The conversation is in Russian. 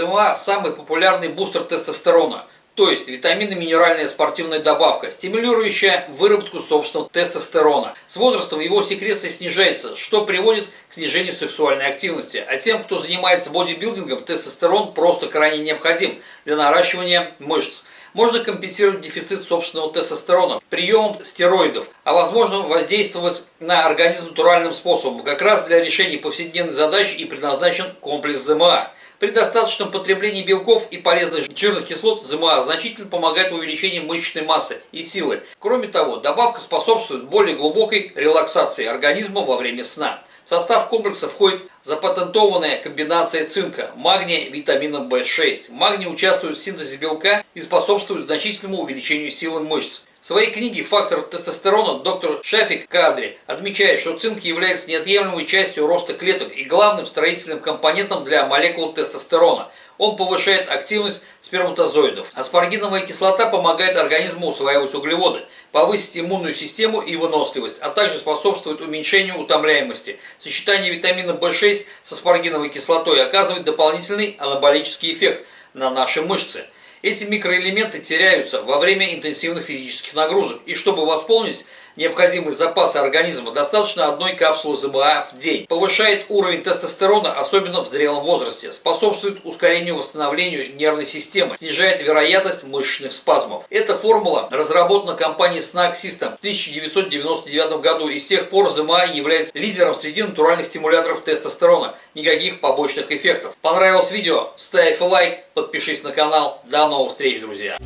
ЗМА – самый популярный бустер тестостерона, то есть витаминно-минеральная спортивная добавка, стимулирующая выработку собственного тестостерона. С возрастом его секреция снижается, что приводит к снижению сексуальной активности. А тем, кто занимается бодибилдингом, тестостерон просто крайне необходим для наращивания мышц можно компенсировать дефицит собственного тестостерона приемом стероидов, а возможно воздействовать на организм натуральным способом. Как раз для решения повседневной задачи и предназначен комплекс ЗМА. При достаточном потреблении белков и полезных жирных кислот ЗМА значительно помогает в увеличении мышечной массы и силы. Кроме того, добавка способствует более глубокой релаксации организма во время сна. В состав комплекса входит запатентованная комбинация цинка, магния, витамина В6. Магний участвует в синтезе белка и способствует значительному увеличению силы мышц. В своей книге «Фактор тестостерона» доктор Шафик Кадри отмечает, что цинк является неотъемлемой частью роста клеток и главным строительным компонентом для молекул тестостерона. Он повышает активность сперматозоидов. Аспаргиновая кислота помогает организму усваивать углеводы, повысить иммунную систему и выносливость, а также способствует уменьшению утомляемости. Сочетание витамина В6 с аспаргиновой кислотой оказывает дополнительный анаболический эффект на наши мышцы. Эти микроэлементы теряются во время интенсивных физических нагрузок, и чтобы восполнить необходимые запасы организма, достаточно одной капсулы ЗМА в день. Повышает уровень тестостерона, особенно в зрелом возрасте. Способствует ускорению восстановлению нервной системы. Снижает вероятность мышечных спазмов. Эта формула разработана компанией Snack System в 1999 году и с тех пор ЗМА является лидером среди натуральных стимуляторов тестостерона. Никаких побочных эффектов. Понравилось видео? Ставь лайк, подпишись на канал. До новых встреч, друзья!